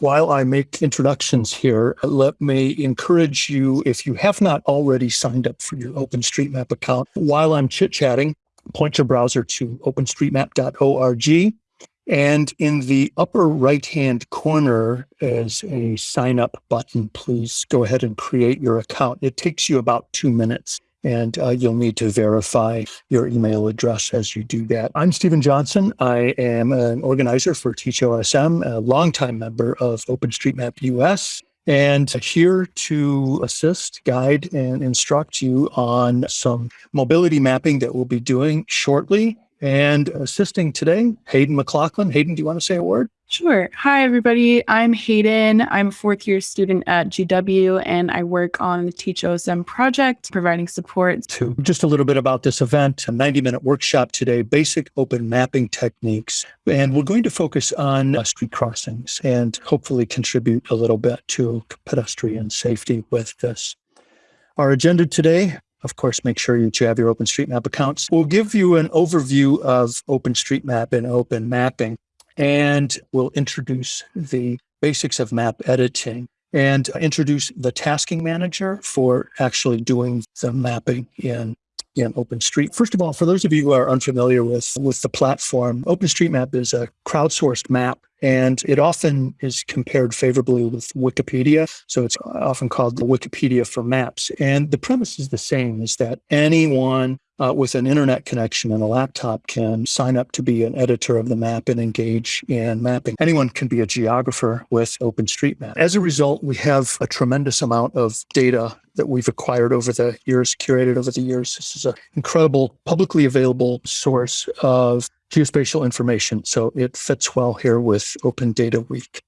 While I make introductions here, let me encourage you, if you have not already signed up for your OpenStreetMap account, while I'm chit chatting, point your browser to openstreetmap.org. And in the upper right hand corner is a sign up button. Please go ahead and create your account. It takes you about two minutes and uh, you'll need to verify your email address as you do that. I'm Stephen Johnson. I am an organizer for TeachOSM, a longtime member of OpenStreetMap US, and here to assist, guide, and instruct you on some mobility mapping that we'll be doing shortly. And assisting today, Hayden McLaughlin. Hayden, do you want to say a word? Sure. Hi, everybody. I'm Hayden. I'm a fourth year student at GW, and I work on the TeachOSM project, providing support. To just a little bit about this event, a 90 minute workshop today, basic open mapping techniques. And we're going to focus on uh, street crossings and hopefully contribute a little bit to pedestrian safety with this. Our agenda today of course, make sure that you have your OpenStreetMap accounts. We'll give you an overview of OpenStreetMap and open mapping and we'll introduce the basics of map editing and introduce the tasking manager for actually doing the mapping in in OpenStreet. First of all, for those of you who are unfamiliar with, with the platform, OpenStreetMap is a crowdsourced map and it often is compared favorably with Wikipedia. So it's often called the Wikipedia for maps. And the premise is the same, is that anyone uh, with an internet connection and a laptop can sign up to be an editor of the map and engage in mapping. Anyone can be a geographer with OpenStreetMap. As a result, we have a tremendous amount of data that we've acquired over the years, curated over the years. This is an incredible publicly available source of geospatial information. So it fits well here with Open Data Week.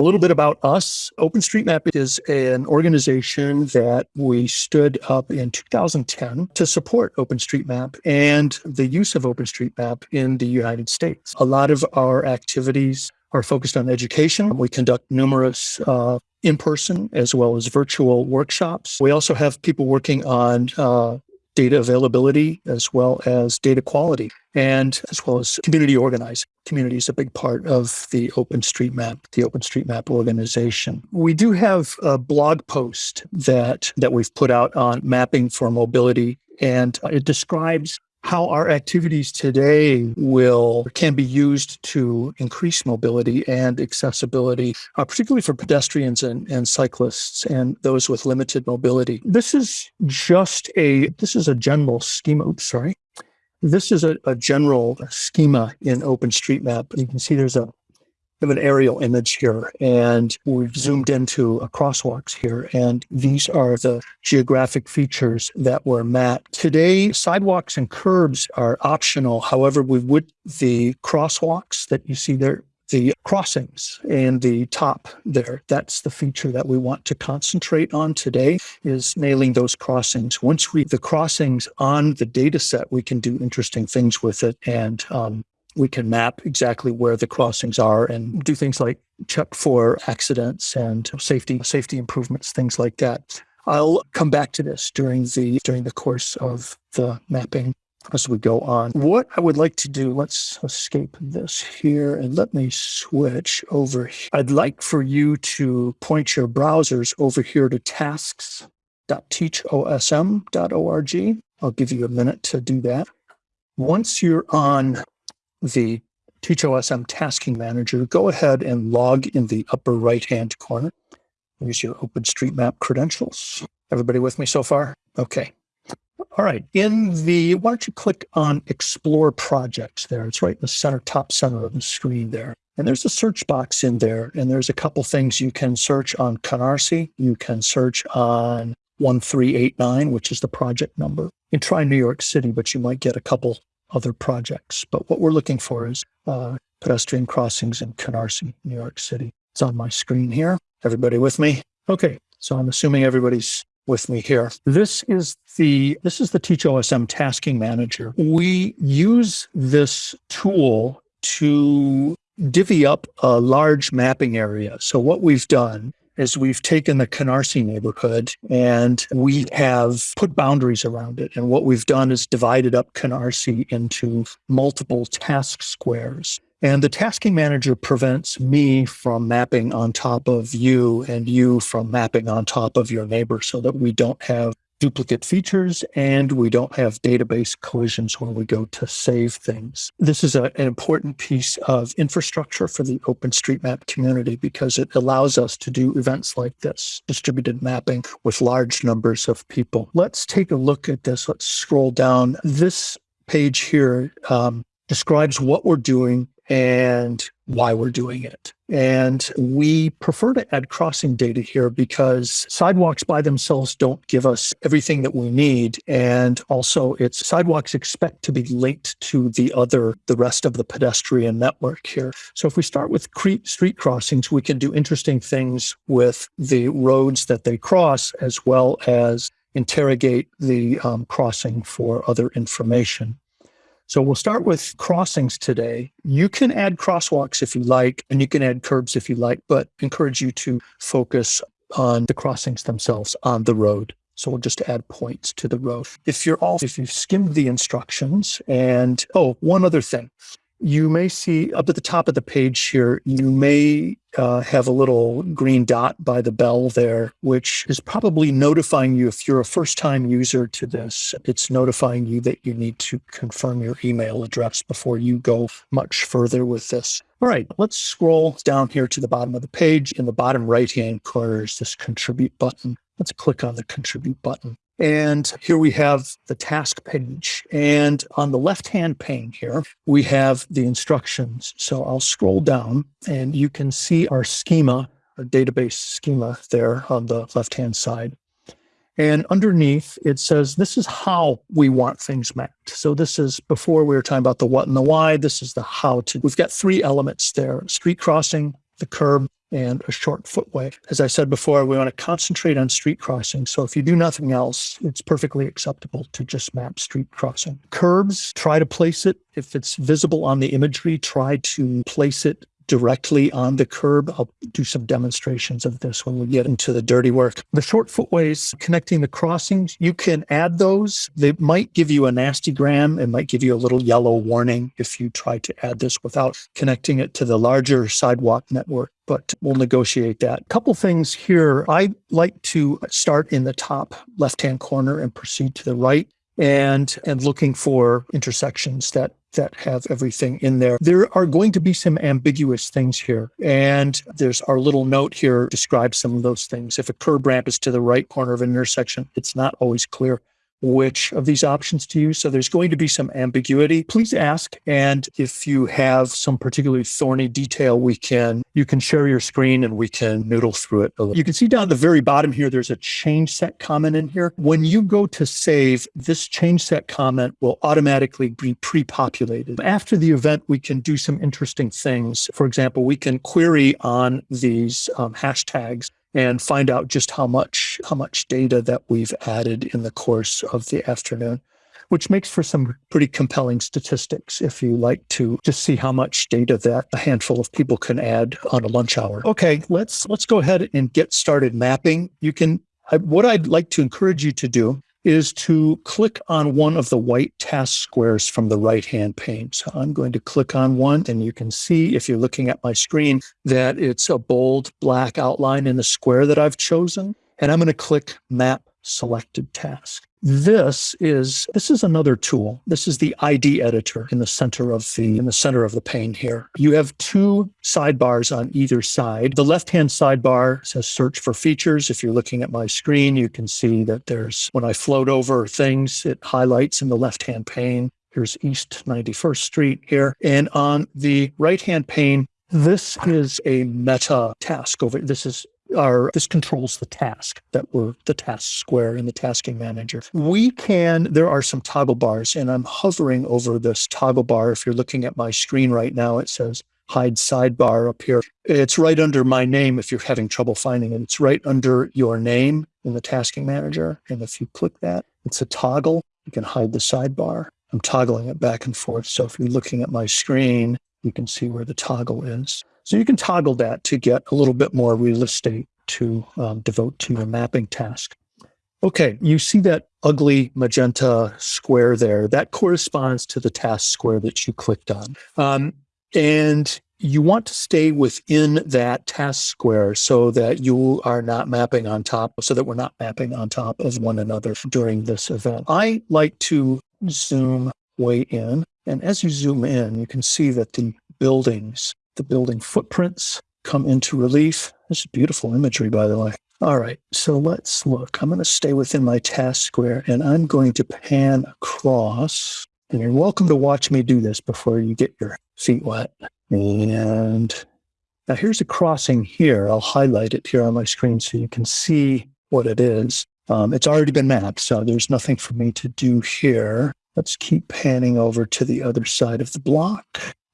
A little bit about us. OpenStreetMap is an organization that we stood up in 2010 to support OpenStreetMap and the use of OpenStreetMap in the United States. A lot of our activities are focused on education. We conduct numerous uh, in-person as well as virtual workshops. We also have people working on uh, data availability as well as data quality and as well as community organizing. Community is a big part of the OpenStreetMap, the OpenStreetMap organization. We do have a blog post that that we've put out on mapping for mobility, and uh, it describes how our activities today will can be used to increase mobility and accessibility, uh, particularly for pedestrians and, and cyclists and those with limited mobility. This is just a this is a general schema. Oops, sorry. This is a, a general schema in OpenStreetMap. You can see there's a have an aerial image here and we've zoomed into a crosswalks here. And these are the geographic features that were mapped. Today, sidewalks and curbs are optional. However, we would the crosswalks that you see there, the crossings and the top there, that's the feature that we want to concentrate on today is nailing those crossings. Once we the crossings on the data set, we can do interesting things with it and um, we can map exactly where the crossings are and do things like check for accidents and safety safety improvements, things like that. I'll come back to this during the during the course of the mapping as we go on. What I would like to do, let's escape this here and let me switch over. I'd like for you to point your browsers over here to tasks.teachosm.org. I'll give you a minute to do that. Once you're on the TeachOSM tasking manager, go ahead and log in the upper right-hand corner. Use your OpenStreetMap credentials. Everybody with me so far? Okay. All right. In the, why don't you click on Explore Projects there? It's right in the center, top center of the screen there. And there's a search box in there, and there's a couple things you can search on Canarsie. You can search on 1389, which is the project number. You can try New York City, but you might get a couple other projects. But what we're looking for is uh, pedestrian crossings in Canarsie, New York City. It's on my screen here. Everybody with me? Okay, so I'm assuming everybody's with me here. This is the this is the TeachOSM tasking manager. We use this tool to divvy up a large mapping area. So what we've done is we've taken the Canarsie neighborhood and we have put boundaries around it. And what we've done is divided up Canarsie into multiple task squares. And the tasking manager prevents me from mapping on top of you and you from mapping on top of your neighbor so that we don't have duplicate features and we don't have database collisions when we go to save things. This is a, an important piece of infrastructure for the OpenStreetMap community because it allows us to do events like this, distributed mapping with large numbers of people. Let's take a look at this. Let's scroll down. This page here um, describes what we're doing and why we're doing it. And we prefer to add crossing data here because sidewalks by themselves don't give us everything that we need. And also it's sidewalks expect to be linked to the other, the rest of the pedestrian network here. So if we start with street crossings, we can do interesting things with the roads that they cross as well as interrogate the um, crossing for other information. So we'll start with crossings today. You can add crosswalks if you like, and you can add curbs if you like, but encourage you to focus on the crossings themselves on the road. So we'll just add points to the road. If you're all, if you've skimmed the instructions and, oh, one other thing you may see up at the top of the page here, you may uh, have a little green dot by the bell there, which is probably notifying you if you're a first time user to this. It's notifying you that you need to confirm your email address before you go much further with this. All right, let's scroll down here to the bottom of the page. In the bottom right hand corner is this contribute button. Let's click on the contribute button. And here we have the task page. And on the left-hand pane here, we have the instructions. So I'll scroll down and you can see our schema, our database schema there on the left-hand side. And underneath it says, this is how we want things mapped. So this is before we were talking about the what and the why. This is the how to. We've got three elements there, street crossing, the curb, and a short footway. As I said before, we want to concentrate on street crossing. So if you do nothing else, it's perfectly acceptable to just map street crossing. Curbs, try to place it. If it's visible on the imagery, try to place it directly on the curb. I'll do some demonstrations of this when we get into the dirty work. The short footways connecting the crossings, you can add those. They might give you a nasty gram. It might give you a little yellow warning if you try to add this without connecting it to the larger sidewalk network but we'll negotiate that. Couple things here. I like to start in the top left-hand corner and proceed to the right and and looking for intersections that that have everything in there. There are going to be some ambiguous things here. And there's our little note here describes some of those things. If a curb ramp is to the right corner of an intersection, it's not always clear which of these options to use. So there's going to be some ambiguity. Please ask. And if you have some particularly thorny detail, we can, you can share your screen and we can noodle through it. You can see down the very bottom here, there's a change set comment in here. When you go to save, this change set comment will automatically be pre-populated. After the event, we can do some interesting things. For example, we can query on these um, hashtags and find out just how much how much data that we've added in the course of the afternoon which makes for some pretty compelling statistics if you like to just see how much data that a handful of people can add on a lunch hour. Okay, let's let's go ahead and get started mapping. You can I, what I'd like to encourage you to do is to click on one of the white task squares from the right-hand pane. So I'm going to click on one and you can see if you're looking at my screen that it's a bold black outline in the square that I've chosen. And I'm going to click map selected task. This is this is another tool. This is the ID editor in the center of the in the center of the pane here. You have two sidebars on either side. The left-hand sidebar says search for features. If you're looking at my screen, you can see that there's when I float over things, it highlights in the left-hand pane. Here's East 91st Street here. And on the right-hand pane, this is a meta task over. This is are this controls the task that we're the task square in the tasking manager. We can, there are some toggle bars and I'm hovering over this toggle bar. If you're looking at my screen right now, it says hide sidebar up here. It's right under my name if you're having trouble finding it. It's right under your name in the tasking manager. And if you click that, it's a toggle. You can hide the sidebar. I'm toggling it back and forth. So if you're looking at my screen, you can see where the toggle is. So you can toggle that to get a little bit more real estate to um, devote to your mapping task. Okay, you see that ugly magenta square there. That corresponds to the task square that you clicked on. Um, And you want to stay within that task square so that you are not mapping on top, so that we're not mapping on top of one another during this event. I like to zoom way in. And as you zoom in, you can see that the buildings, the building footprints come into relief. This is beautiful imagery, by the way. All right, so let's look. I'm going to stay within my task square and I'm going to pan across. And you're welcome to watch me do this before you get your feet wet. And now here's a crossing here. I'll highlight it here on my screen so you can see what it is. Um, it's already been mapped, so there's nothing for me to do here. Let's keep panning over to the other side of the block.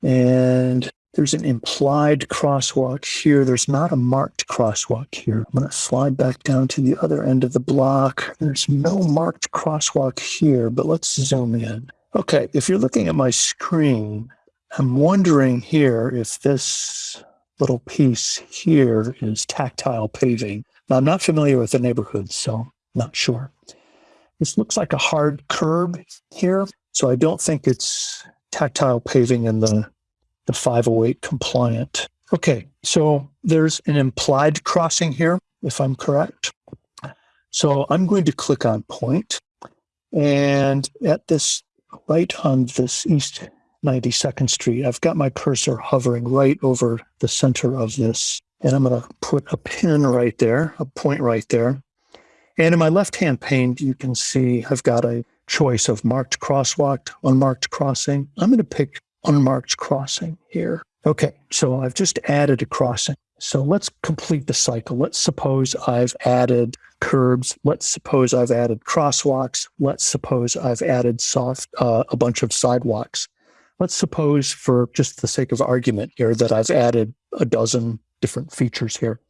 And there's an implied crosswalk here. There's not a marked crosswalk here. I'm going to slide back down to the other end of the block. There's no marked crosswalk here, but let's zoom in. Okay, if you're looking at my screen, I'm wondering here if this little piece here is tactile paving. Now, I'm not familiar with the neighborhood, so not sure. This looks like a hard curb here, so I don't think it's tactile paving in the, the 508 compliant. Okay, so there's an implied crossing here, if I'm correct. So I'm going to click on point, and at this right on this east 92nd Street. I've got my cursor hovering right over the center of this. And I'm going to put a pin right there, a point right there. And in my left-hand pane, you can see I've got a choice of marked crosswalk, unmarked crossing. I'm going to pick unmarked crossing here. Okay, so I've just added a crossing. So let's complete the cycle. Let's suppose I've added curbs. Let's suppose I've added crosswalks. Let's suppose I've added soft uh, a bunch of sidewalks. Let's suppose for just the sake of argument here that I've added a dozen different features here.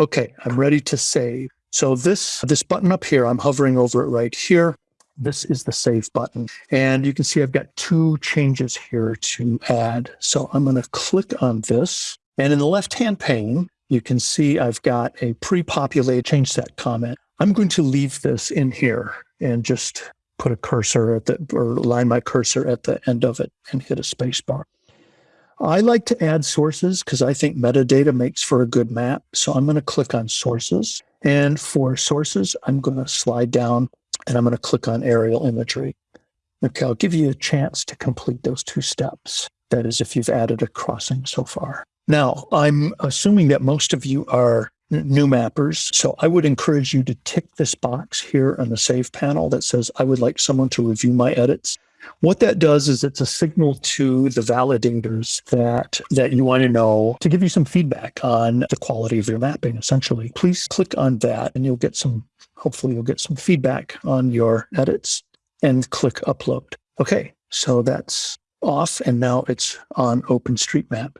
Okay, I'm ready to save. So this, this button up here, I'm hovering over it right here. This is the save button. And you can see I've got two changes here to add. So I'm going to click on this. And in the left-hand pane, you can see I've got a pre-populated change set comment. I'm going to leave this in here and just put a cursor at the, or line my cursor at the end of it and hit a space bar. I like to add sources because I think metadata makes for a good map. So I'm going to click on sources. And for sources, I'm going to slide down and I'm going to click on aerial imagery. Okay, I'll give you a chance to complete those two steps. That is, if you've added a crossing so far. Now, I'm assuming that most of you are new mappers. So I would encourage you to tick this box here on the save panel that says, I would like someone to review my edits. What that does is it's a signal to the validators that, that you want to know to give you some feedback on the quality of your mapping, essentially. Please click on that and you'll get some, hopefully you'll get some feedback on your edits and click upload. Okay, so that's off and now it's on OpenStreetMap.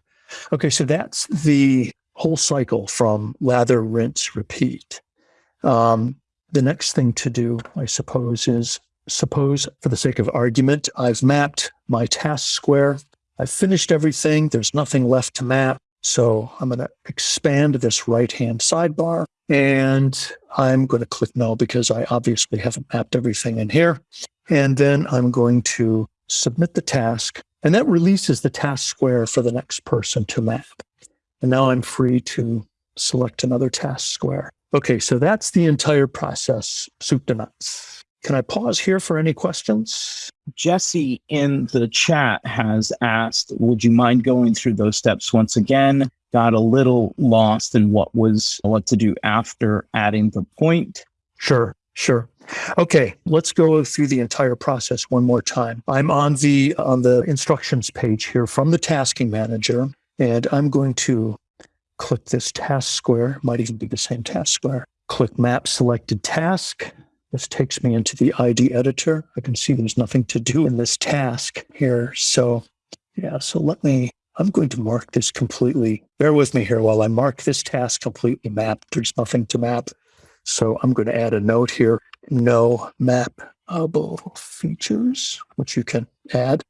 Okay, so that's the whole cycle from lather, rinse, repeat. Um, the next thing to do, I suppose, is suppose for the sake of argument, I've mapped my task square. I've finished everything. There's nothing left to map. So I'm going to expand this right-hand sidebar and I'm going to click no because I obviously haven't mapped everything in here. And then I'm going to submit the task and that releases the task square for the next person to map. And now I'm free to select another task square. Okay, so that's the entire process, soup to nuts. Can I pause here for any questions? Jesse in the chat has asked, would you mind going through those steps once again? Got a little lost in what was what to do after adding the point. Sure, sure. Okay, let's go through the entire process one more time. I'm on the on the instructions page here from the tasking manager. And I'm going to click this task square, might even be the same task square. Click map selected task. This takes me into the ID editor. I can see there's nothing to do in this task here. So yeah, so let me, I'm going to mark this completely. Bear with me here while I mark this task completely mapped. There's nothing to map. So I'm going to add a note here, no mapable features, which you can add,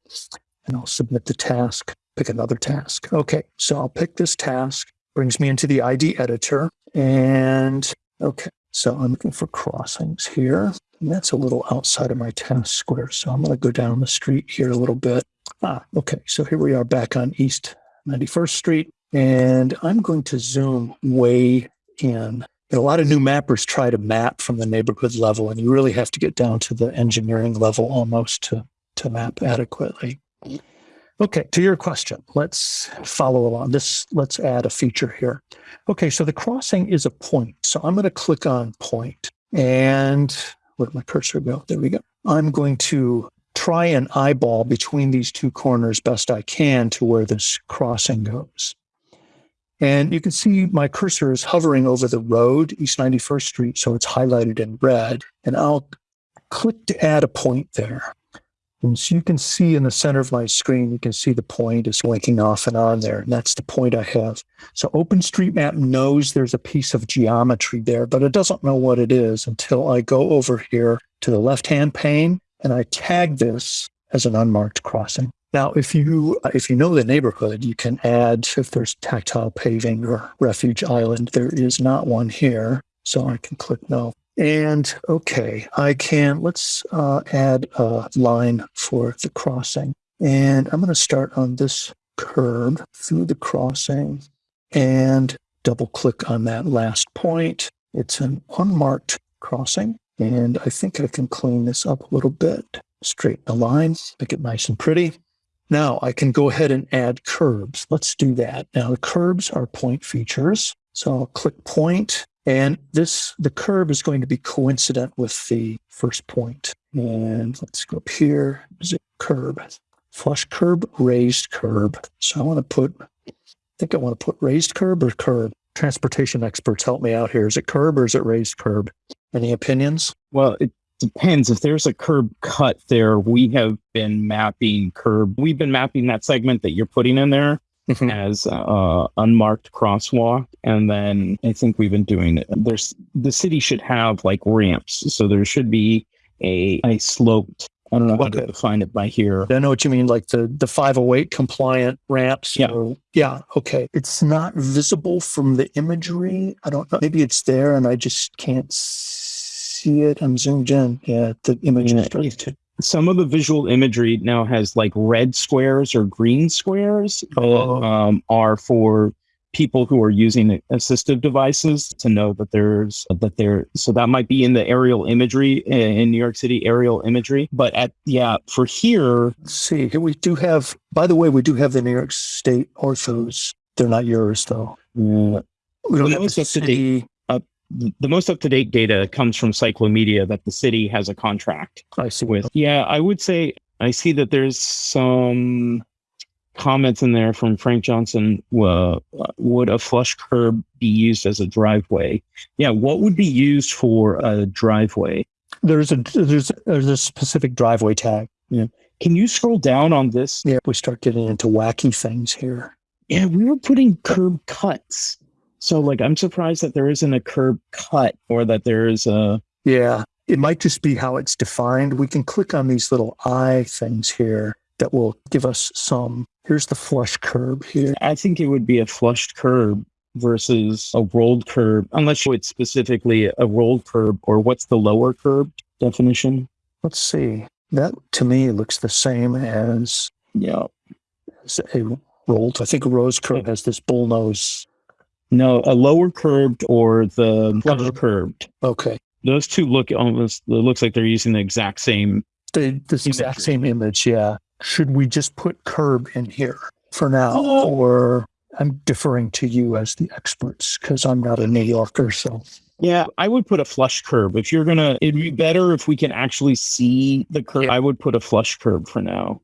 and I'll submit the task pick another task. Okay, so I'll pick this task, brings me into the ID editor. And okay, so I'm looking for crossings here. And that's a little outside of my task square. So I'm going to go down the street here a little bit. Ah, okay. So here we are back on East 91st Street, and I'm going to zoom way in. A lot of new mappers try to map from the neighborhood level, and you really have to get down to the engineering level almost to, to map adequately. Okay, to your question, let's follow along. This let's add a feature here. Okay, so the crossing is a point. So I'm going to click on point, and where'd my cursor go? There we go. I'm going to try and eyeball between these two corners best I can to where this crossing goes. And you can see my cursor is hovering over the road, East 91st Street, so it's highlighted in red. And I'll click to add a point there. And so you can see in the center of my screen, you can see the point is blinking off and on there. And that's the point I have. So OpenStreetMap knows there's a piece of geometry there, but it doesn't know what it is until I go over here to the left-hand pane and I tag this as an unmarked crossing. Now, if you if you know the neighborhood, you can add if there's tactile paving or refuge island. There is not one here, so I can click no. And okay, I can let's uh, add a line for the crossing, and I'm going to start on this curb through the crossing, and double click on that last point. It's an unmarked crossing, and I think I can clean this up a little bit. Straighten the line, make it nice and pretty. Now I can go ahead and add curbs. Let's do that. Now the curbs are point features. So I'll click point and this, the curb is going to be coincident with the first point. And let's go up here, zip curb, flush curb, raised curb. So I want to put, I think I want to put raised curb or curb. Transportation experts help me out here. Is it curb or is it raised curb? Any opinions? Well, it depends. If there's a curb cut there, we have been mapping curb. We've been mapping that segment that you're putting in there Mhm. as uh, unmarked crosswalk, and then I think we've been doing it. There's the city should have like ramps, so there should be a a sloped. I don't know how to define it by here. I know what you mean, like the the 508 compliant ramps. Yeah. or- yeah. Okay. It's not visible from the imagery. I don't know. Maybe it's there and I just can't see it. I'm zoomed in. Yeah, the image Yeah. is really too. Some of the visual imagery now has like red squares or green squares. Oh. um, are for people who are using assistive devices to know that there's that there so that might be in the aerial imagery in New York City aerial imagery but at yeah for here Let's see. Here we do have. By the way, we do have the New York State orthos. They're not yours though. uh, We don't The have the city. The most up-to-date data comes from Cyclomedia that the city has a contract I see. with yeah I would say I see that there's some comments in there from Frank Johnson uh, would a flush curb be used as a driveway yeah what would be used for a driveway There's a there's there's a specific driveway tag. Can you scroll down on this? Yeah, we start getting into wacky things here. Yeah, we were putting curb cuts. So like I'm surprised that there isn't a curb cut or that there is a Yeah, it might just be how it's defined. We can click on these little eye things here that will give us some. Here's the flush curb here. I think it would be a flushed curb versus a rolled curb, unless it's specifically a rolled curb or what's the lower curb definition? Let's see. That to me looks the same as, Yeah. as a rolled. I think a rolled curb oh. has this bull nose. No, a lower curved or the flush curved. Okay. Those two look almost it looks like they're using the exact same The, this exact same image. Yeah. Should we just put curb in here for now? Oh. Or I'm deferring to you as the experts because I'm not a New Yorker. So Yeah, I would put a flush curb. If you're gonna, it'd be better if we can actually see the curb. Yeah. I would put a flush curb for now.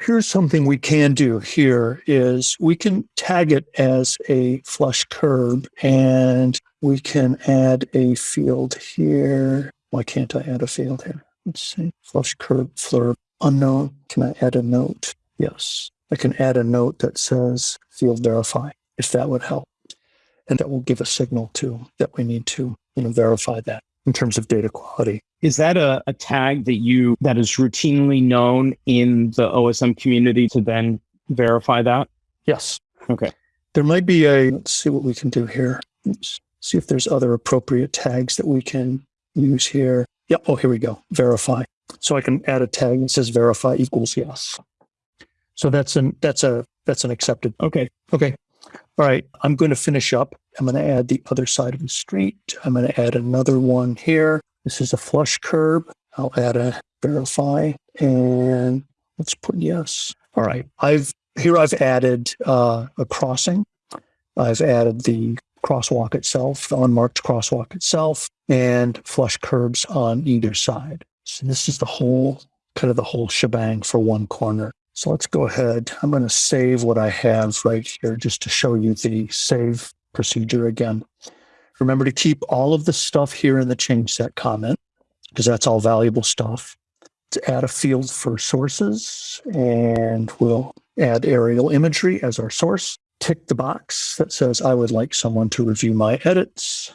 Here's something we can do here is we can tag it as a flush curb and we can add a field here. Why can't I add a field here? Let's see. Flush curb flurb unknown. Can I add a note? Yes. I can add a note that says field verify if that would help. And that will give a signal to that we need to, you know, verify that in terms of data quality. Is that a, a tag that you that is routinely known in the OSM community to then verify that? Yes. Okay. There might be a, let's see what we can do here. Let's see if there's other appropriate tags that we can use here. Yep. Oh, here we go. Verify. So I can add a tag that says verify equals yes. So that's an that's a that's an accepted. Okay. Okay. All right. I'm going to finish up. I'm going to add the other side of the street. I'm going to add another one here. This is a flush curb. I'll add a verify and let's put yes. All right. I've here I've added uh, a crossing. I've added the crosswalk itself, the unmarked crosswalk itself, and flush curbs on either side. So this is the whole kind of the whole shebang for one corner. So let's go ahead. I'm going to save what I have right here just to show you the save procedure again. Remember to keep all of the stuff here in the change set comment because that's all valuable stuff. To add a field for sources and we'll add aerial imagery as our source. Tick the box that says I would like someone to review my edits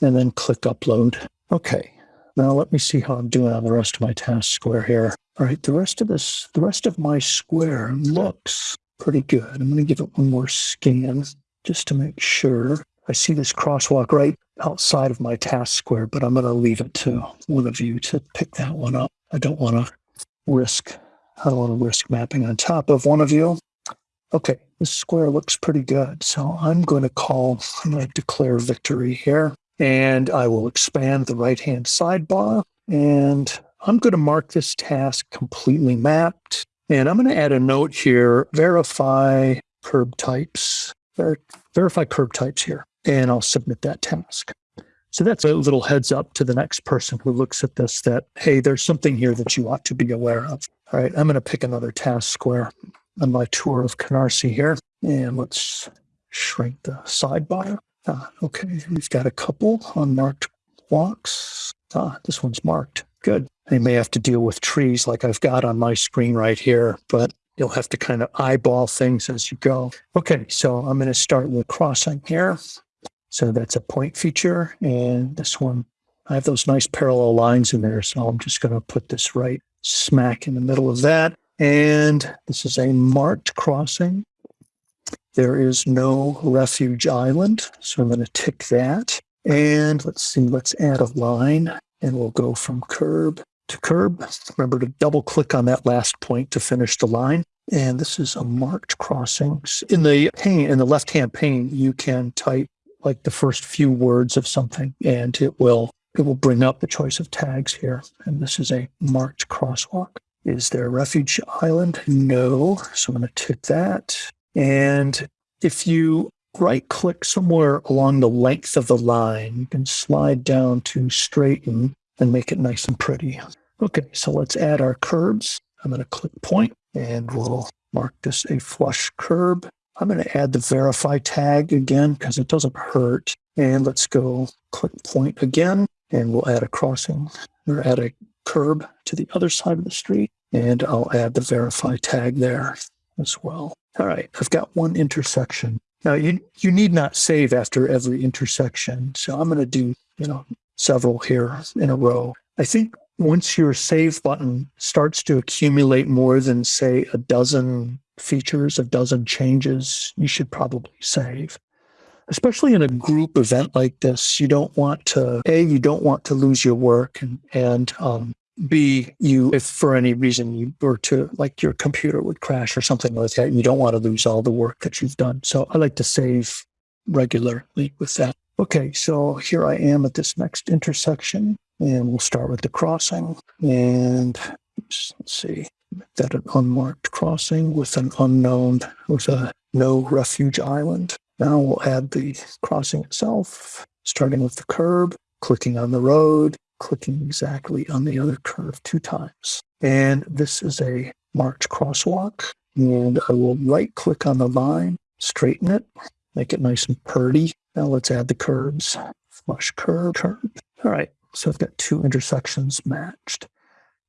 and then click upload. Okay. Now let me see how I'm doing on the rest of my task square here. All right, the rest of this, the rest of my square looks pretty good. I'm going to give it one more scan just to make sure. I see this crosswalk right outside of my task square, but I'm going to leave it to one of you to pick that one up. I don't want to risk, I don't want to risk mapping on top of one of you. Okay, this square looks pretty good. So I'm going to call, I'm going to declare victory here and I will expand the right-hand sidebar and I'm going to mark this task completely mapped. And I'm going to add a note here, verify curb types, ver verify curb types here, and I'll submit that task. So that's a little heads up to the next person who looks at this that, hey, there's something here that you ought to be aware of. All right, I'm going to pick another task square on my tour of Canarsie here. And let's shrink the sidebar. Ah, okay, we've got a couple unmarked walks. Ah, this one's marked. Good. I may have to deal with trees like I've got on my screen right here, but you'll have to kind of eyeball things as you go. Okay, so I'm going to start with a crossing here. So that's a point feature. And this one, I have those nice parallel lines in there. So I'm just going to put this right smack in the middle of that. And this is a marked crossing. There is no refuge island. So I'm going to tick that. And let's see, let's add a line and we'll go from curb to curb. Remember to double click on that last point to finish the line. And this is a marked crossing. In the pane, in the left-hand pane, you can type like the first few words of something and it will it will bring up the choice of tags here. And this is a marked crosswalk. Is there a refuge island? No. So I'm going to tick that. And if you right click somewhere along the length of the line. You can slide down to straighten and make it nice and pretty. Okay, so let's add our curbs. I'm going to click point and we'll mark this a flush curb. I'm going to add the verify tag again because it doesn't hurt. And let's go click point again and we'll add a crossing or add a curb to the other side of the street. And I'll add the verify tag there as well. All right, I've got one intersection. Now you you need not save after every intersection. So I'm going to do, you know, several here in a row. I think once your save button starts to accumulate more than say a dozen features, a dozen changes, you should probably save. Especially in a group event like this, you don't want to a you don't want to lose your work and and um, B, you, if for any reason you were to, like your computer would crash or something like that, you don't want to lose all the work that you've done. So I like to save regularly with that. Okay, so here I am at this next intersection, and we'll start with the crossing. And oops, let's see, that an unmarked crossing with an unknown, with a no refuge island. Now we'll add the crossing itself, starting with the curb, clicking on the road, clicking exactly on the other curve two times. And this is a marked crosswalk. And I will right click on the line, straighten it, make it nice and purdy. Now let's add the curbs. Flush curb, curb. All right, so I've got two intersections matched.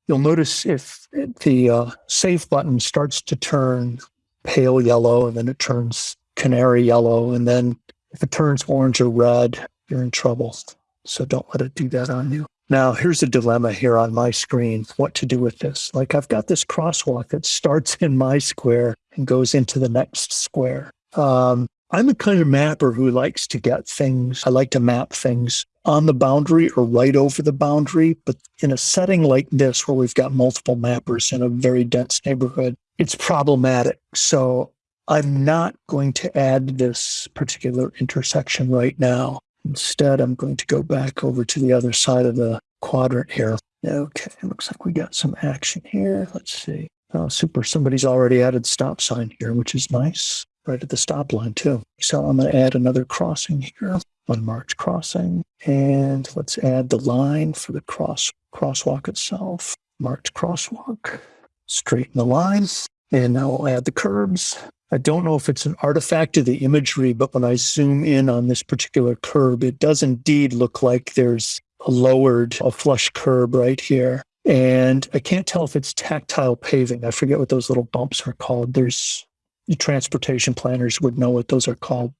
You'll notice if the uh, save button starts to turn pale yellow and then it turns canary yellow. And then if it turns orange or red, you're in trouble. So don't let it do that on you. Now, here's a dilemma here on my screen what to do with this. Like, I've got this crosswalk that starts in my square and goes into the next square. Um, I'm the kind of mapper who likes to get things, I like to map things on the boundary or right over the boundary. But in a setting like this, where we've got multiple mappers in a very dense neighborhood, it's problematic. So I'm not going to add this particular intersection right now. Instead, I'm going to go back over to the other side of the quadrant here. Okay, it looks like we got some action here. Let's see. Oh, super. Somebody's already added stop sign here, which is nice. Right at the stop line too. So I'm going to add another crossing here, unmarked crossing. And let's add the line for the cross crosswalk itself. Marked crosswalk. Straighten the lines. And now we'll add the curbs. I don't know if it's an artifact of the imagery, but when I zoom in on this particular curb, it does indeed look like there's a lowered, a flush curb right here. And I can't tell if it's tactile paving. I forget what those little bumps are called. There's the transportation planners would know what those are called.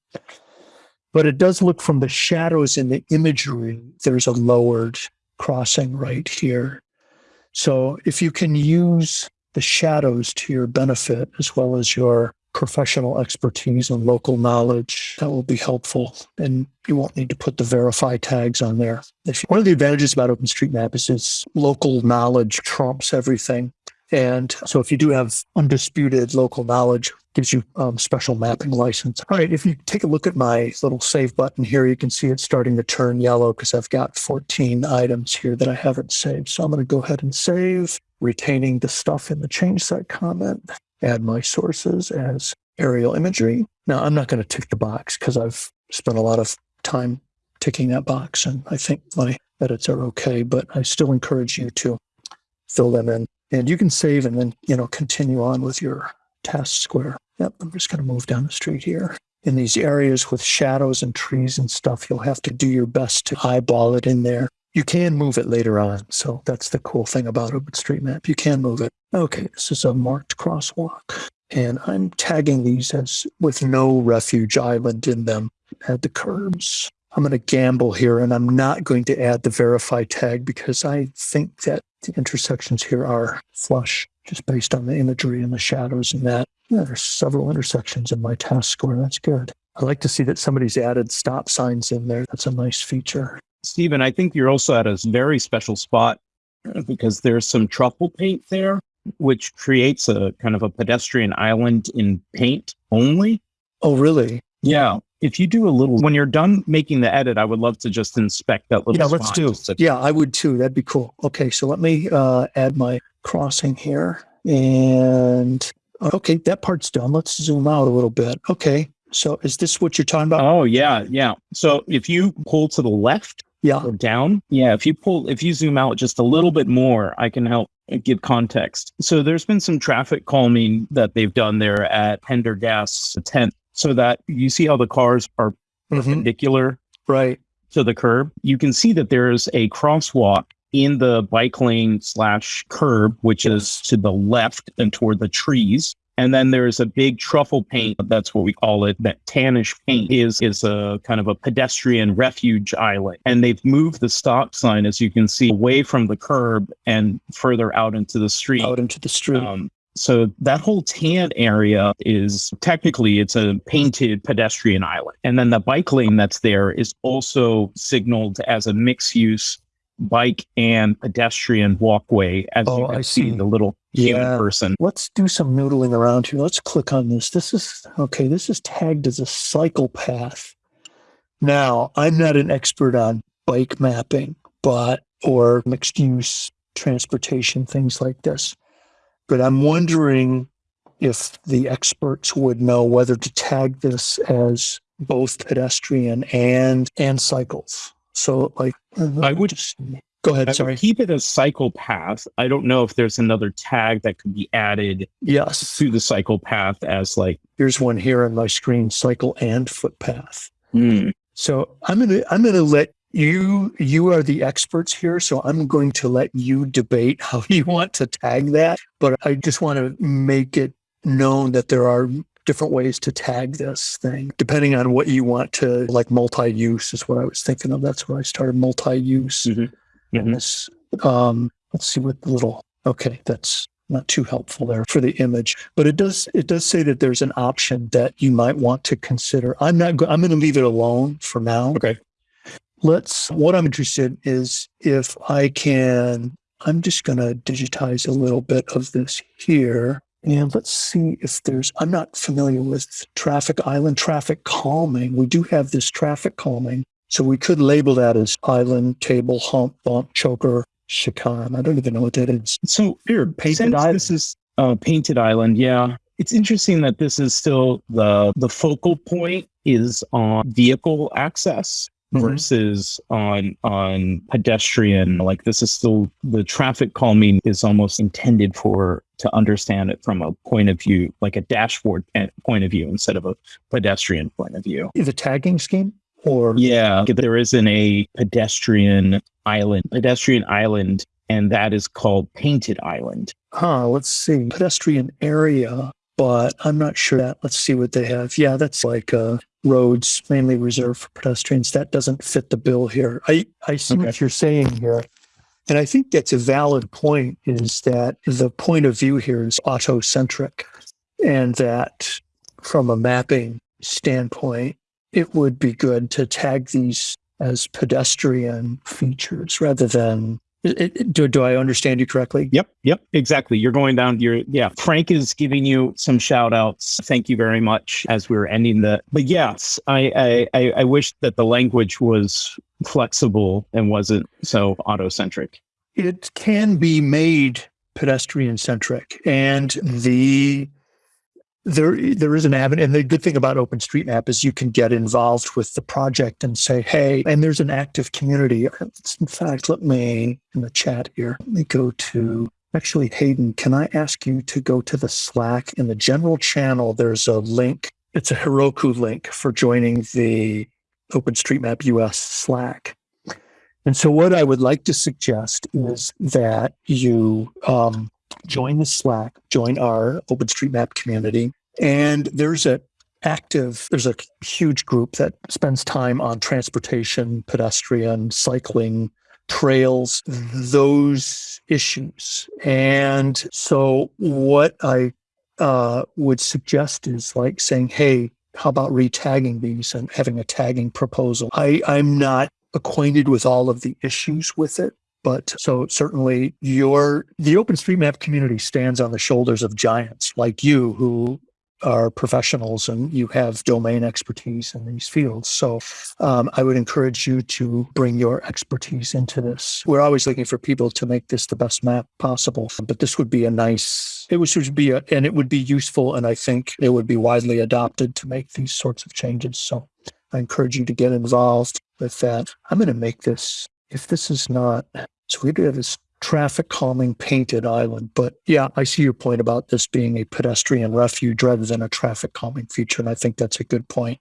But it does look from the shadows in the imagery, there's a lowered crossing right here. So if you can use the shadows to your benefit as well as your professional expertise and local knowledge. That will be helpful. And you won't need to put the verify tags on there. One of the advantages about OpenStreetMap is its local knowledge trumps everything. And so if you do have undisputed local knowledge, gives you um, special mapping license. All right, if you take a look at my little save button here, you can see it's starting to turn yellow because I've got 14 items here that I haven't saved. So I'm going to go ahead and save, retaining the stuff in the change set comment add my sources as aerial imagery. Now, I'm not going to tick the box because I've spent a lot of time ticking that box and I think my edits are okay, but I still encourage you to fill them in. And you can save and then, you know, continue on with your task square. Yep, I'm just going to move down the street here. In these areas with shadows and trees and stuff, you'll have to do your best to eyeball it in there. You can move it later on. So that's the cool thing about OpenStreetMap. You can move it. Okay, this is a marked crosswalk. And I'm tagging these as with no refuge island in them. Add the curbs. I'm going to gamble here and I'm not going to add the verify tag because I think that the intersections here are flush just based on the imagery and the shadows and that. Yeah, there's several intersections in my task score. That's good. I like to see that somebody's added stop signs in there. That's a nice feature. Stephen, I think you're also at a very special spot because there's some truffle paint there, which creates a kind of a pedestrian island in paint only. Oh, really? Yeah. If you do a little, when you're done making the edit, I would love to just inspect that little. Yeah, let's do. Yeah, I would too. That'd be cool. Okay, so let me uh, add my crossing here, and okay, that part's done. Let's zoom out a little bit. Okay, so is this what you're talking about? Oh yeah, yeah. So if you pull to the left, yeah. Or down. Yeah. If you pull, if you zoom out just a little bit more, I can help give context. So there's been some traffic calming that they've done there at Paerdegat 10th so that you see how the cars are mm-hmm. perpendicular. Right. To the curb. You can see that there's a crosswalk in the bike lane slash curb, which yes. is to the left and toward the trees. And then there's a big truffle paint. That's what we call it. That tannish paint is, is a kind of a pedestrian refuge island. And they've moved the stop sign, as you can see, away from the curb and further out into the street. Out into the street. Um, so that whole tan area is technically it's a painted pedestrian island. And then the bike lane that's there is also signaled as a mixed use bike and pedestrian walkway as oh, you can I see. see the little human yeah. person. Let's do some noodling around here. Let's click on this. This is okay. This is tagged as a cycle path. Now, I'm not an expert on bike mapping, but or mixed use transportation, things like this. But I'm wondering if the experts would know whether to tag this as both pedestrian and and cycles. So like I would just go ahead. I sorry. keep it as cycle path. I don't know if there's another tag that could be added yes to the cycle path as like here's one here on my screen, cycle and footpath. Mm. So I'm gonna I'm gonna let you you are the experts here so i'm going to let you debate how you want to tag that but i just want to make it known that there are different ways to tag this thing, depending on what you want to like multi-use is what I was thinking of. That's where I started multi-use. Mm-hmm. Mm-hmm. This, um, let's see what the little, okay, that's not too helpful there for the image, but it does, it does say that there's an option that you might want to consider. I'm not, I'm going to leave it alone for now. Okay. Let's, what I'm interested in is if I can, I'm just going to digitize a little bit of this here And let's see if there's, I'm not familiar with traffic island, traffic calming. We do have this traffic calming. So we could label that as island, table, hump, bump, choker, chicane. I don't even know what that is. So Here, painted since island. this is uh, painted island, yeah. It's interesting that this is still the the focal point is on vehicle access Mhm. versus on on pedestrian. Like this is still the traffic calming is almost intended for to understand it from a point of view, like a dashboard eh, point of view instead of a pedestrian point of view. The tagging scheme or Yeah, there isn't a pedestrian island, pedestrian island, and that is called Painted Island. Huh, let's see. Pedestrian area, but I'm not sure that. Let's see what they have. Yeah, that's like uh, roads mainly reserved for pedestrians. That doesn't fit the bill here. I, I see what you're saying here. And I think that's a valid point is that the point of view here is autocentric and that from a mapping standpoint, it would be good to tag these as pedestrian features rather than it, it- do, do I understand you correctly? Yep, yep, exactly. You're going down your yeah. Frank is giving you some shout outs. Thank you very much as we are ending the but yes, I I I, I wish that the language was flexible and wasn't so auto centric. it can be made pedestrian centric and the there there is an avenue and the good thing about openstreetmap is you can get involved with the project and say hey and there's an active community. In fact let me in the chat here let me go to actually hayden can i ask you to go to the slack? In the general channel there's a link. It's a heroku link for joining the openstreetmap us slack. And so, what I would like to suggest is that you um, join the Slack, join our OpenStreetMap community, and there's a active, there's a huge group that spends time on transportation, pedestrian, cycling, trails, those issues. And so, what I uh, would suggest is like saying, "Hey, how about retagging these and having a tagging proposal?" I I'm not acquainted with all of the issues with it. But so certainly your the OpenStreetMap community stands on the shoulders of giants like you who are professionals and you have domain expertise in these fields. So um, I would encourage you to bring your expertise into this. We're always looking for people to make this the best map possible, but this would be a nice, it would should be a, and it would be useful. And I think it would be widely adopted to make these sorts of changes. So I encourage you to get involved with that. I'm going to make this, if this is not, so we do have this traffic calming painted island, but yeah, I see your point about this being a pedestrian refuge rather than a traffic calming feature. And I think that's a good point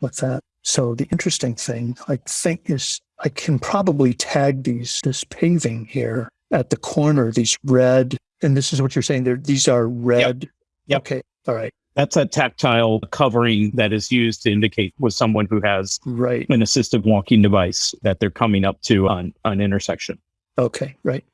with that. So the interesting thing I think is I can probably tag these, this paving here at the corner, these red, and this is what you're saying there. These are red. Yep. Okay. All right. That's a tactile covering that is used to indicate with someone who has Right. an assistive walking device that they're coming up to on an intersection. Okay, right.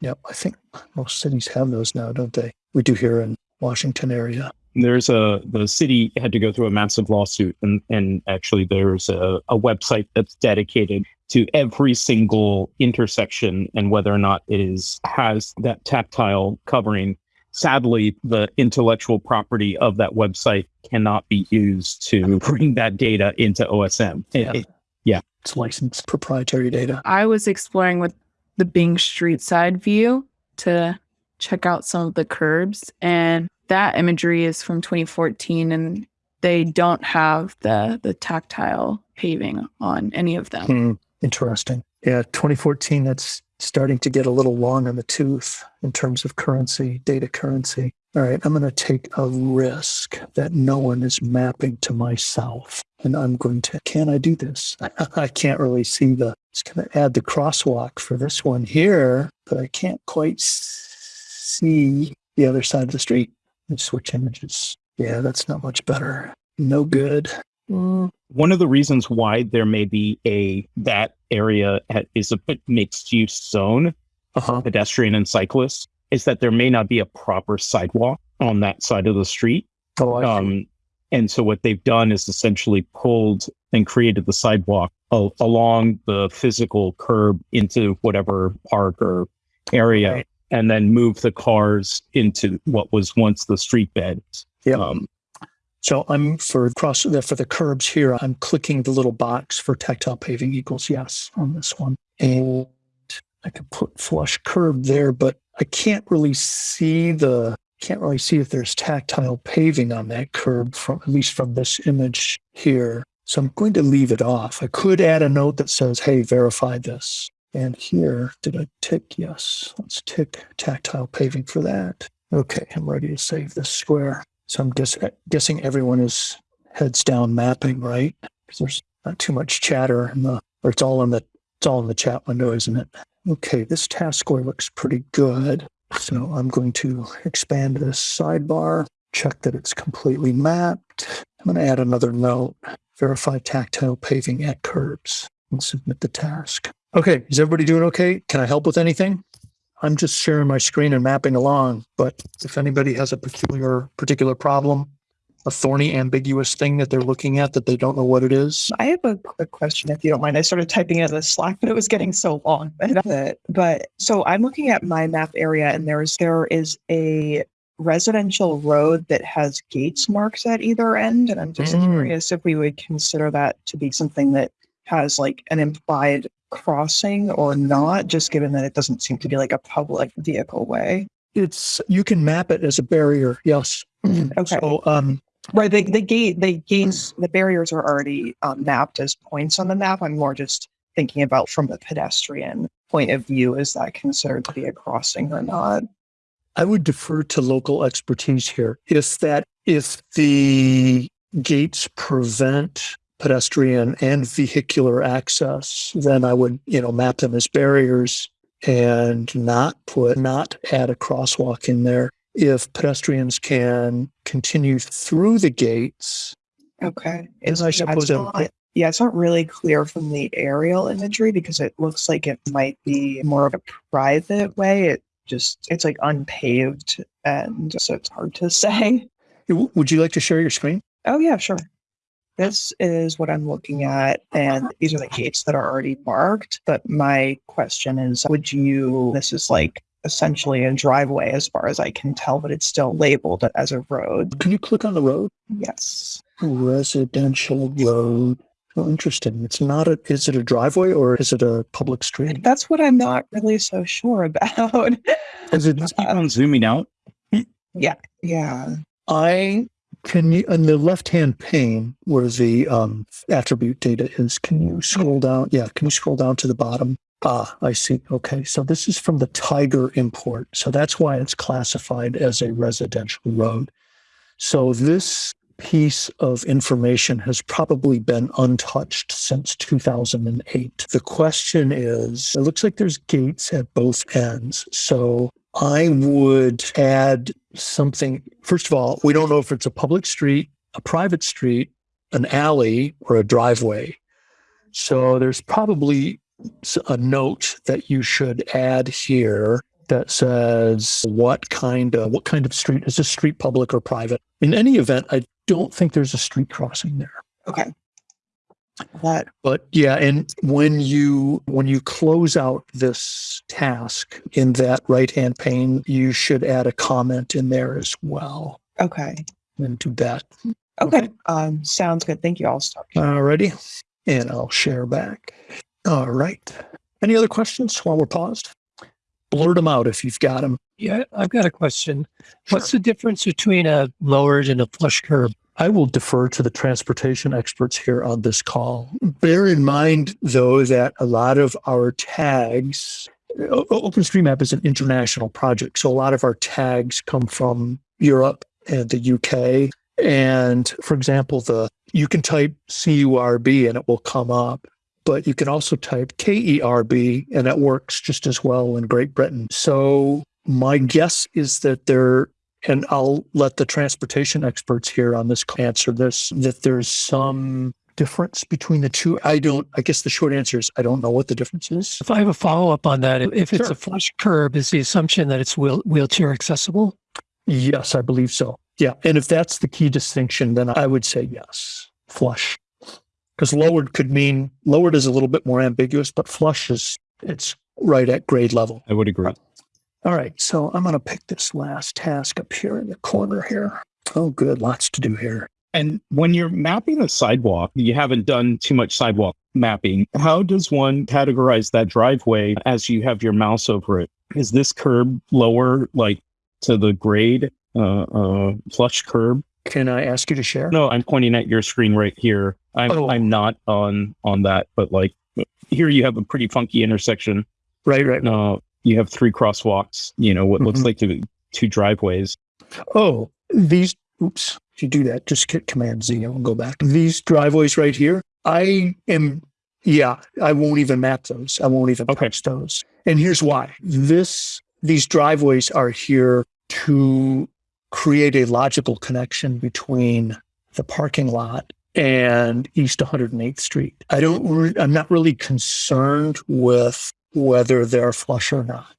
Yep, I think most cities have those now, don't they? We do here in Washington area. There's a the city had to go through a massive lawsuit, and and actually there's a, a website that's dedicated to every single intersection and whether or not it is has that tactile covering. Sadly, the intellectual property of that website cannot be used to bring that data into OSM. It- Yeah. It's licensed proprietary data. I was exploring with the Bing street side view to check out some of the curbs, and that imagery is from 2014, and they don't have the the tactile paving on any of them. Hmm, interesting. Yeah, 2014, that's starting to get a little long on the tooth in terms of currency, data currency. All right, I'm going to take a risk that no one is mapping to myself. And I'm going to, can I do this? I can't really see the, it's going to add the crosswalk for this one here, but I can't quite see the other side of the street. Let's switch images. Yeah, that's not much better. No good. Mm, one of the reasons why there may be a that area is a mixed use zone uh-huh. pedestrian and cyclists is that there may not be a proper sidewalk on that side of the street Oh, I see. um, and so what they've done is essentially pulled and created the sidewalk along the physical curb into whatever park or area Right. and then move the cars into what was once the street bed. Yep. Um, So I'm for cross for the curbs here. I'm clicking the little box for tactile paving equals yes on this one, and I could put flush curb there, but I can't really see the can't really see if there's tactile paving on that curb from at least from this image here. So I'm going to leave it off. I could add a note that says, "Hey, verify this." And here, did I tick yes? Let's tick tactile paving for that. Okay, I'm ready to save this square. So I'm guess, uh, guessing everyone is heads down mapping, right? Because there's not too much chatter in the, or it's all in the, it's all in the chat window, isn't it? Okay, this task score looks pretty good. So I'm going to expand this sidebar, check that it's completely mapped. I'm going to add another note, verify tactile paving at curbs and submit the task. Okay, is everybody doing okay? Can I help with anything? I'm just sharing my screen and mapping along, but if anybody has a peculiar particular problem, a thorny, ambiguous thing that they're looking at that they don't know what it is, I have a quick question, if you don't mind. I started typing it in the Slack, but it was getting so long. But, so I'm looking at my map area, and there's there is a residential road that has gates marks at either end, and I'm just Mm. curious if we would consider that to be something that has like an implied crossing or not, just given that it doesn't seem to be like a public vehicle way. it's you can map it as a barrier. Yes. Okay. So um, Right. The, the gate, the gates, the barriers are already um, mapped as points on the map. I'm more just thinking about from the pedestrian point of view. Is that considered to be a crossing or not? I would defer to local expertise here. If that, if the gates prevent pedestrian and vehicular access, then I would, you know, map them as barriers and not put, not add a crosswalk in there. If pedestrians can continue through the gates, Okay. Then I suppose not- yeah, it's not really clear from the aerial imagery because it looks like it might be more of a private way. It just, it's like unpaved. And so it's hard to say. would you like to share your screen? Oh, yeah, sure. This is what I'm looking at, and uh-huh. these are the gates that are already marked. But my question is would you, this is like essentially a driveway as far as I can tell, but it's still labeled as a road. Can you click on the road? Yes. Residential road. Oh, interesting. It's not a, is it a driveway or is it a public street? That's what I'm not really so sure about. Is it, let's uh, keep on zooming out. Yeah. Yeah. I can you, on the left hand pane where the um, attribute data is, can you scroll down? Yeah. Can you scroll down to the bottom? Ah, I see. Okay. So this is from the Tiger import. So that's why it's classified as a residential road. So this piece of information has probably been untouched since 2008. The question is, it looks like there's gates at both ends. So I would add something. First of all, we don't know if it's a public street, a private street, an alley, or a driveway. So there's probably a note that you should add here that says what kind of what kind of street is this street public or private. In any event, I don't think there's a street crossing there. Okay. That But yeah, and when you when you close out this task in that right hand pane, you should add a comment in there as well. okay. And do that. Okay. Um sounds good. Thank you. I'll stop. Alrighty. And I'll share back. All right. Any other questions while we're paused? Blurt them out if you've got them. Yeah, I've got a question. What's the difference between a lowered and a flush curb? I will defer to the transportation experts here on this call. Bear in mind, though, that a lot of our tags, O- OpenStreetMap is an international project. So a lot of our tags come from Europe and the UK. And for example, the you can type CURB and it will come up, but you can also type KERB and that works just as well in Great Britain. So my guess is that there and I'll let the transportation experts here on this answer this that there's some difference between the two. I don't, I guess the short answer is I don't know what the difference is. If I have a follow up on that, if it's Sure. a flush curb, is the assumption that it's wheel, wheelchair accessible? Yes, I believe so. Yeah. And if that's the key distinction, then I would say yes, flush. Because lowered could mean lowered is a little bit more ambiguous, but flush is it's right at grade level. I would agree. All right, so I'm going to pick this last task up here in the corner here. Oh, good. Lots to do here. And when you're mapping a sidewalk, you haven't done too much sidewalk mapping. How does one categorize that driveway as you have your mouse over it? Is this curb lower, like to the grade, uh, uh, flush curb? Can I ask you to share? No, I'm pointing at your screen right here. I'm Oh. I'm not on on that, but like here you have a pretty funky intersection. Right, right. Uh, you have three crosswalks. You know what looks Mhm. like two, two driveways. Oh, these, oops, if you do that, just hit Command Z and we'll go back. These driveways right here, I am, yeah, I won't even map those. I won't even Okay. touch those. And here's why. This, these driveways are here to create a logical connection between the parking lot and East 108th Street. I don't, I'm not really concerned with whether they're flush or not.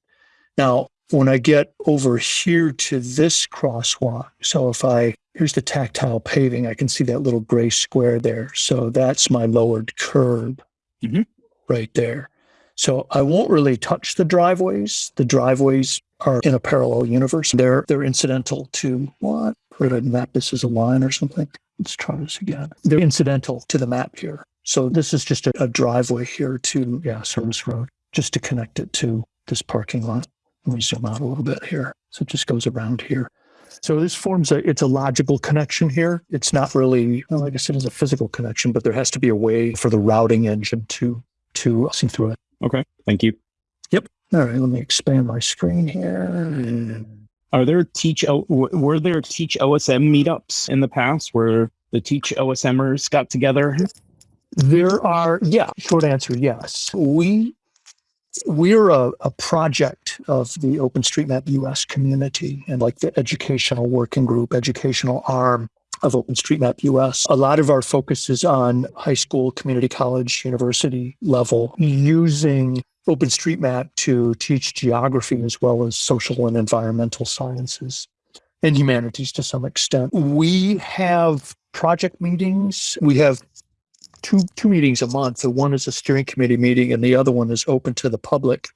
Now, when I get over here to this crosswalk, so if I, here's the tactile paving, I can see that little gray square there. So that's my lowered curb Mhm. right there. So I won't really touch the driveways. The driveways are in a parallel universe. They're they're incidental to what? Or did I map this as a line or something? Let's try this again. They're incidental to the map here. So this is just a, a driveway here to yeah, Service Road, just to connect it to this parking lot. Let me zoom out a little bit here. So it just goes around here. So this forms a it's a logical connection here. It's not really well, like I said, it's a physical connection, but there has to be a way for the routing engine to to see through it. Okay, thank you. All right, let me expand my screen here. Are there teach were there teach OSM meetups in the past where the teach OSMers got together? There are, yeah, short answer, yes. We we're a, a project of the OpenStreetMap US community and like the educational working group, educational arm of OpenStreetMap US. A lot of our focus is on high school, community college, university level using OpenStreetMap to teach geography as well as social and environmental sciences and humanities to some extent. We have project meetings. We have two two meetings a month. The one is a steering committee meeting, and the other one is open to the public.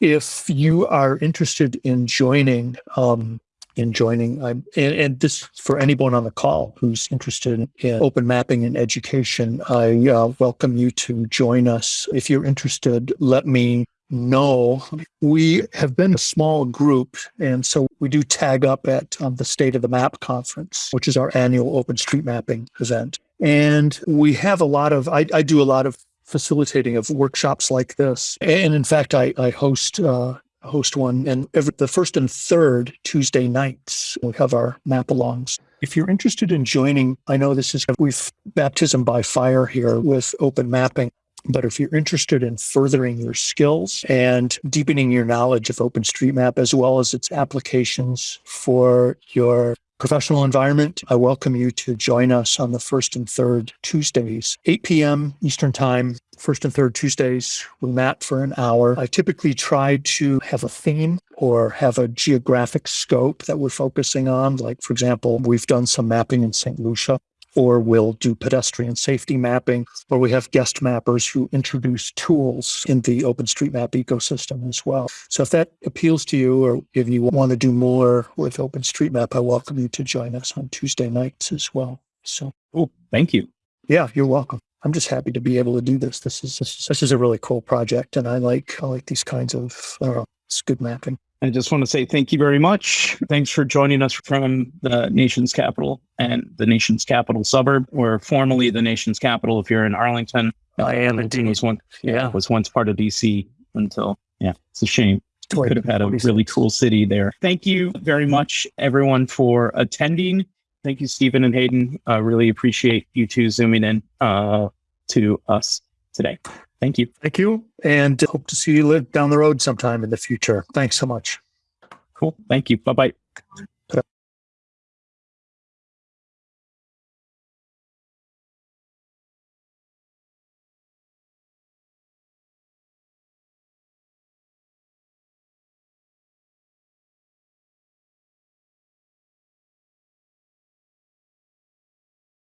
If you are interested in joining, um, in joining, I'm, and, and this for anyone on the call who's interested in open mapping and education, I uh, welcome you to join us. If you're interested, let me know. We have been a small group, and so we do tag up at um, the State of the Map conference, which is our annual open street mapping event. And we have a lot of, I, I do a lot of facilitating of workshops like this. And in fact, I, I host, uh, host one and every, the first and third Tuesday nights, we have our map alongs. If you're interested in joining, I know this is, we've baptism by fire here with open mapping. But if you're interested in furthering your skills and deepening your knowledge of OpenStreetMap as well as its applications for your professional environment, I welcome you to join us on the first and third Tuesdays, 8 p.m. Eastern Time. First and third Tuesdays, we map for an hour. I typically try to have a theme or have a geographic scope that we're focusing on. Like, for example, we've done some mapping in St. Lucia or we'll do pedestrian safety mapping, or we have guest mappers who introduce tools in the OpenStreetMap ecosystem as well. So if that appeals to you, or if you want to do more with OpenStreetMap, I welcome you to join us on Tuesday nights as well. So Oh, thank you. yeah, you're welcome. I'm just happy to be able to do this. This is this, is- this is a really cool project, and I like I like these kinds of I don't know, it's good mapping. I just want to say thank you very much. Thanks for joining us from the nation's capital and the nation's capital suburb, or formerly the nation's capital if you're in Arlington. I am indeed. was one Yeah. was once part of DC until yeah, it's a shame. Like Could have had a really cool city there. Thank you very much, everyone, for attending. Thank you, Stephen and Hayden. I really appreciate you two zooming in uh, to us today. Thank you. Thank you, and hope to see you live down the road sometime in the future. Thanks so much. Cool. Thank you. Bye bye.